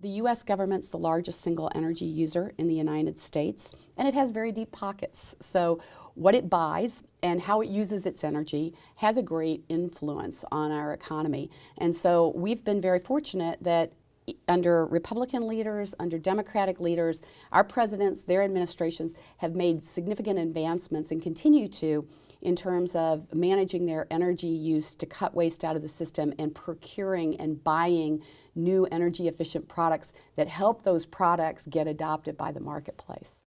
The U.S. government's the largest single energy user in the United States, and it has very deep pockets. So what it buys and how it uses its energy has a great influence on our economy. And so we've been very fortunate that under Republican leaders, under Democratic leaders, our presidents, their administrations have made significant advancements and continue to in terms of managing their energy use to cut waste out of the system and procuring and buying new energy efficient products that help those products get adopted by the marketplace.